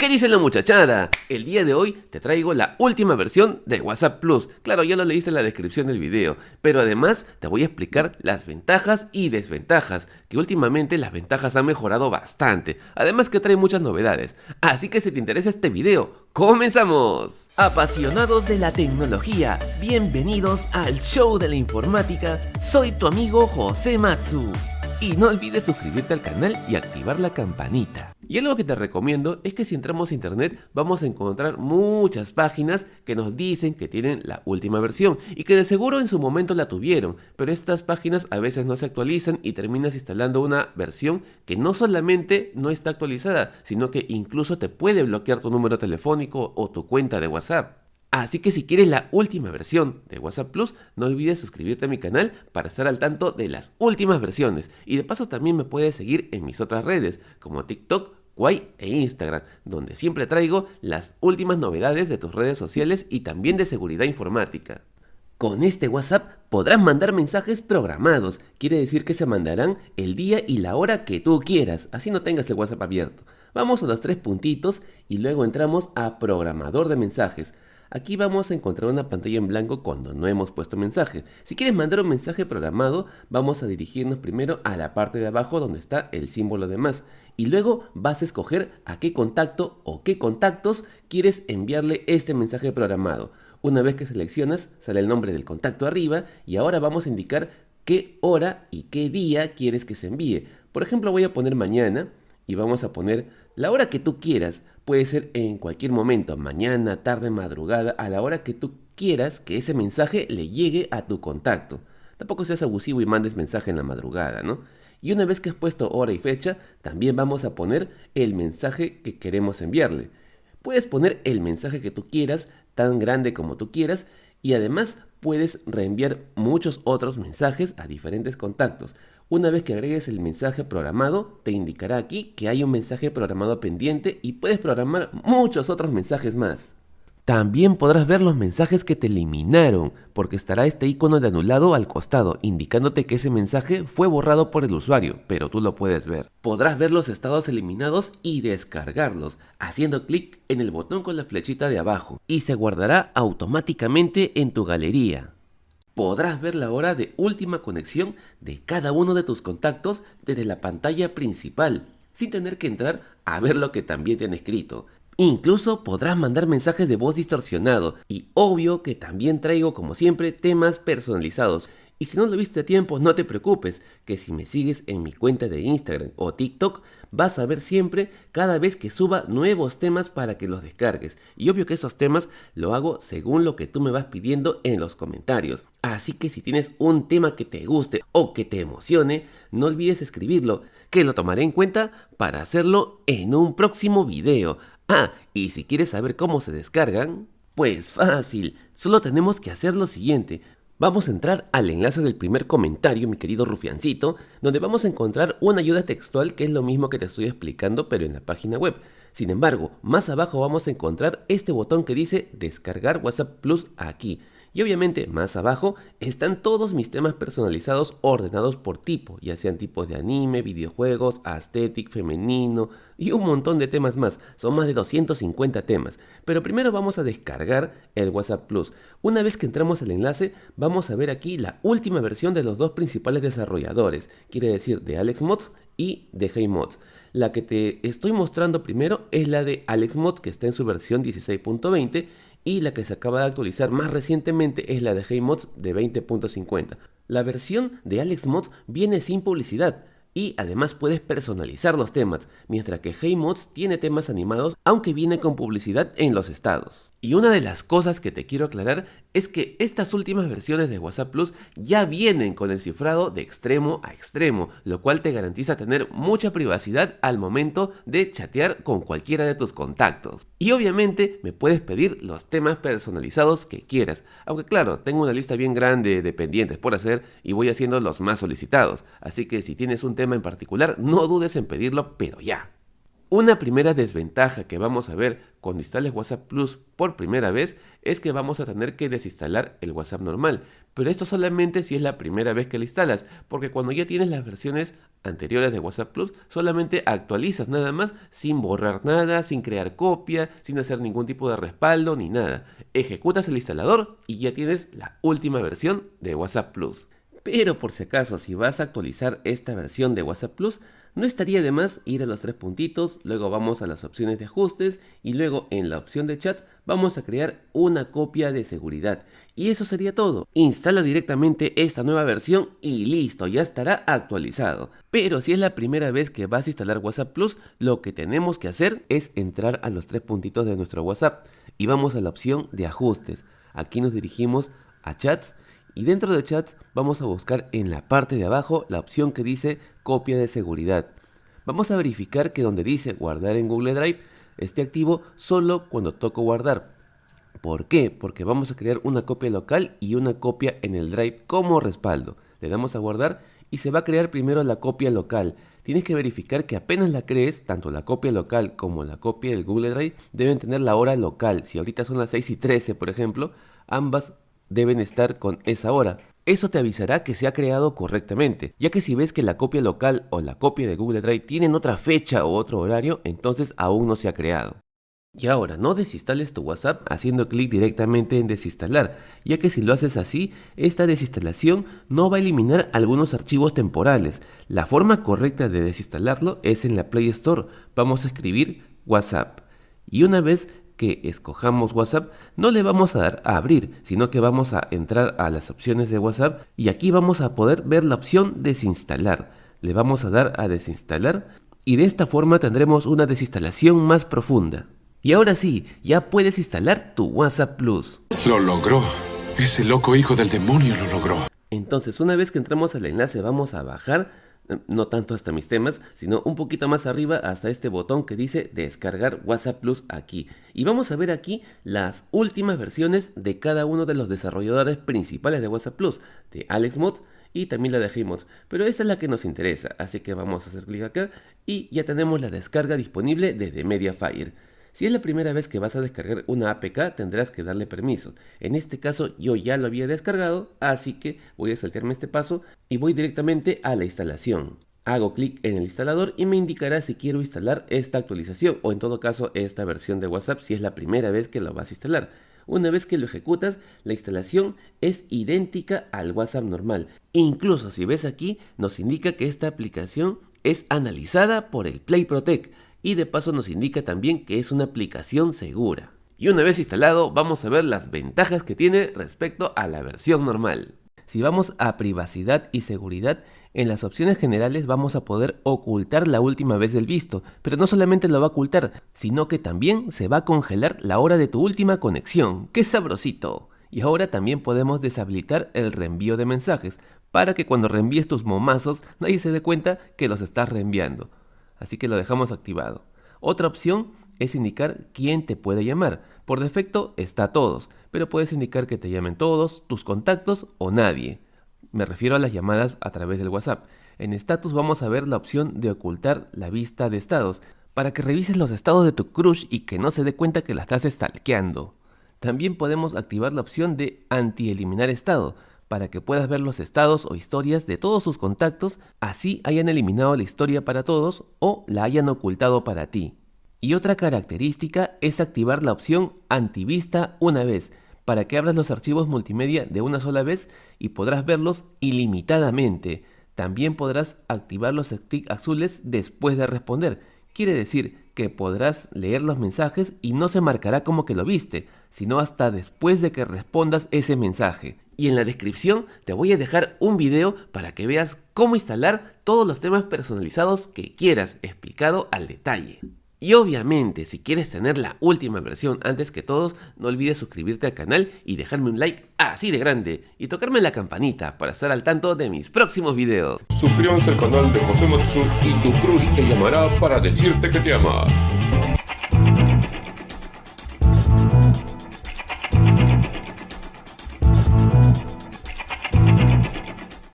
qué dice la muchachada? El día de hoy te traigo la última versión de WhatsApp Plus. Claro, ya lo leíste en la descripción del video, pero además te voy a explicar las ventajas y desventajas, que últimamente las ventajas han mejorado bastante, además que trae muchas novedades. Así que si te interesa este video, ¡comenzamos! Apasionados de la tecnología, bienvenidos al show de la informática, soy tu amigo José Matsu. Y no olvides suscribirte al canal y activar la campanita. Y algo que te recomiendo es que si entramos a internet vamos a encontrar muchas páginas que nos dicen que tienen la última versión y que de seguro en su momento la tuvieron, pero estas páginas a veces no se actualizan y terminas instalando una versión que no solamente no está actualizada, sino que incluso te puede bloquear tu número telefónico o tu cuenta de WhatsApp. Así que si quieres la última versión de WhatsApp Plus, no olvides suscribirte a mi canal para estar al tanto de las últimas versiones. Y de paso también me puedes seguir en mis otras redes, como TikTok, Kwai e Instagram, donde siempre traigo las últimas novedades de tus redes sociales y también de seguridad informática. Con este WhatsApp podrás mandar mensajes programados, quiere decir que se mandarán el día y la hora que tú quieras, así no tengas el WhatsApp abierto. Vamos a los tres puntitos y luego entramos a programador de mensajes. Aquí vamos a encontrar una pantalla en blanco cuando no hemos puesto mensaje. Si quieres mandar un mensaje programado, vamos a dirigirnos primero a la parte de abajo donde está el símbolo de más. Y luego vas a escoger a qué contacto o qué contactos quieres enviarle este mensaje programado. Una vez que seleccionas, sale el nombre del contacto arriba y ahora vamos a indicar qué hora y qué día quieres que se envíe. Por ejemplo, voy a poner mañana y vamos a poner la hora que tú quieras. Puede ser en cualquier momento, mañana, tarde, madrugada, a la hora que tú quieras que ese mensaje le llegue a tu contacto. Tampoco seas abusivo y mandes mensaje en la madrugada, ¿no? Y una vez que has puesto hora y fecha, también vamos a poner el mensaje que queremos enviarle. Puedes poner el mensaje que tú quieras, tan grande como tú quieras, y además puedes reenviar muchos otros mensajes a diferentes contactos. Una vez que agregues el mensaje programado, te indicará aquí que hay un mensaje programado pendiente y puedes programar muchos otros mensajes más. También podrás ver los mensajes que te eliminaron, porque estará este icono de anulado al costado, indicándote que ese mensaje fue borrado por el usuario, pero tú lo puedes ver. Podrás ver los estados eliminados y descargarlos, haciendo clic en el botón con la flechita de abajo, y se guardará automáticamente en tu galería podrás ver la hora de última conexión de cada uno de tus contactos desde la pantalla principal, sin tener que entrar a ver lo que también te han escrito. Incluso podrás mandar mensajes de voz distorsionado y obvio que también traigo como siempre temas personalizados. Y si no lo viste a tiempo, no te preocupes, que si me sigues en mi cuenta de Instagram o TikTok, vas a ver siempre cada vez que suba nuevos temas para que los descargues. Y obvio que esos temas lo hago según lo que tú me vas pidiendo en los comentarios. Así que si tienes un tema que te guste o que te emocione, no olvides escribirlo, que lo tomaré en cuenta para hacerlo en un próximo video. Ah, y si quieres saber cómo se descargan, pues fácil, solo tenemos que hacer lo siguiente. Vamos a entrar al enlace del primer comentario, mi querido rufiancito, donde vamos a encontrar una ayuda textual que es lo mismo que te estoy explicando pero en la página web. Sin embargo, más abajo vamos a encontrar este botón que dice descargar WhatsApp Plus aquí. Y obviamente más abajo están todos mis temas personalizados ordenados por tipo, ya sean tipos de anime, videojuegos, aesthetic, femenino y un montón de temas más. Son más de 250 temas. Pero primero vamos a descargar el WhatsApp Plus. Una vez que entramos al enlace, vamos a ver aquí la última versión de los dos principales desarrolladores, quiere decir de AlexMods y de HeyMods. La que te estoy mostrando primero es la de AlexMods que está en su versión 16.20 y la que se acaba de actualizar más recientemente es la de HeyMods de 20.50. La versión de AlexMods viene sin publicidad, y además puedes personalizar los temas, mientras que HeyMods tiene temas animados aunque viene con publicidad en los estados. Y una de las cosas que te quiero aclarar es que estas últimas versiones de WhatsApp Plus ya vienen con el cifrado de extremo a extremo, lo cual te garantiza tener mucha privacidad al momento de chatear con cualquiera de tus contactos. Y obviamente me puedes pedir los temas personalizados que quieras, aunque claro, tengo una lista bien grande de pendientes por hacer y voy haciendo los más solicitados, así que si tienes un tema en particular no dudes en pedirlo, pero ya. Una primera desventaja que vamos a ver cuando instales WhatsApp Plus por primera vez es que vamos a tener que desinstalar el WhatsApp normal, pero esto solamente si es la primera vez que la instalas, porque cuando ya tienes las versiones anteriores de WhatsApp Plus, solamente actualizas nada más sin borrar nada, sin crear copia, sin hacer ningún tipo de respaldo ni nada. Ejecutas el instalador y ya tienes la última versión de WhatsApp Plus. Pero por si acaso, si vas a actualizar esta versión de WhatsApp Plus, no estaría de más ir a los tres puntitos, luego vamos a las opciones de ajustes y luego en la opción de chat vamos a crear una copia de seguridad. Y eso sería todo. Instala directamente esta nueva versión y listo, ya estará actualizado. Pero si es la primera vez que vas a instalar WhatsApp Plus, lo que tenemos que hacer es entrar a los tres puntitos de nuestro WhatsApp y vamos a la opción de ajustes. Aquí nos dirigimos a chats y dentro de chats vamos a buscar en la parte de abajo la opción que dice copia de seguridad. Vamos a verificar que donde dice guardar en Google Drive esté activo solo cuando toco guardar. ¿Por qué? Porque vamos a crear una copia local y una copia en el Drive como respaldo. Le damos a guardar y se va a crear primero la copia local. Tienes que verificar que apenas la crees, tanto la copia local como la copia del Google Drive deben tener la hora local. Si ahorita son las 6 y 13, por ejemplo, ambas deben estar con esa hora. Eso te avisará que se ha creado correctamente, ya que si ves que la copia local o la copia de Google Drive tienen otra fecha o otro horario, entonces aún no se ha creado. Y ahora, no desinstales tu WhatsApp haciendo clic directamente en desinstalar, ya que si lo haces así, esta desinstalación no va a eliminar algunos archivos temporales. La forma correcta de desinstalarlo es en la Play Store. Vamos a escribir WhatsApp. Y una vez que escojamos WhatsApp, no le vamos a dar a abrir, sino que vamos a entrar a las opciones de WhatsApp y aquí vamos a poder ver la opción desinstalar. Le vamos a dar a desinstalar y de esta forma tendremos una desinstalación más profunda. Y ahora sí, ya puedes instalar tu WhatsApp Plus. Lo logró. Ese loco hijo del demonio lo logró. Entonces, una vez que entramos al enlace, vamos a bajar no tanto hasta mis temas, sino un poquito más arriba hasta este botón que dice descargar WhatsApp Plus aquí. Y vamos a ver aquí las últimas versiones de cada uno de los desarrolladores principales de WhatsApp Plus, de AlexMod y también la de pero esta es la que nos interesa, así que vamos a hacer clic acá y ya tenemos la descarga disponible desde Mediafire. Si es la primera vez que vas a descargar una APK, tendrás que darle permiso. En este caso yo ya lo había descargado, así que voy a saltearme este paso y voy directamente a la instalación. Hago clic en el instalador y me indicará si quiero instalar esta actualización o en todo caso esta versión de WhatsApp si es la primera vez que lo vas a instalar. Una vez que lo ejecutas, la instalación es idéntica al WhatsApp normal. Incluso si ves aquí, nos indica que esta aplicación es analizada por el Play Protect y de paso nos indica también que es una aplicación segura. Y una vez instalado vamos a ver las ventajas que tiene respecto a la versión normal. Si vamos a privacidad y seguridad, en las opciones generales vamos a poder ocultar la última vez del visto, pero no solamente lo va a ocultar, sino que también se va a congelar la hora de tu última conexión. ¡Qué sabrosito! Y ahora también podemos deshabilitar el reenvío de mensajes, para que cuando reenvíes tus momazos nadie se dé cuenta que los estás reenviando así que lo dejamos activado. Otra opción es indicar quién te puede llamar. Por defecto está todos, pero puedes indicar que te llamen todos, tus contactos o nadie. Me refiero a las llamadas a través del WhatsApp. En status vamos a ver la opción de ocultar la vista de estados, para que revises los estados de tu crush y que no se dé cuenta que la estás stalkeando. También podemos activar la opción de anti-eliminar estado, para que puedas ver los estados o historias de todos sus contactos, así hayan eliminado la historia para todos o la hayan ocultado para ti. Y otra característica es activar la opción antivista una vez, para que abras los archivos multimedia de una sola vez y podrás verlos ilimitadamente. También podrás activar los sticks azules después de responder. Quiere decir que podrás leer los mensajes y no se marcará como que lo viste, sino hasta después de que respondas ese mensaje y en la descripción te voy a dejar un video para que veas cómo instalar todos los temas personalizados que quieras explicado al detalle. Y obviamente, si quieres tener la última versión antes que todos, no olvides suscribirte al canal y dejarme un like así de grande y tocarme la campanita para estar al tanto de mis próximos videos. Suscríbanse al canal de José Matsu y tu crush te llamará para decirte que te ama.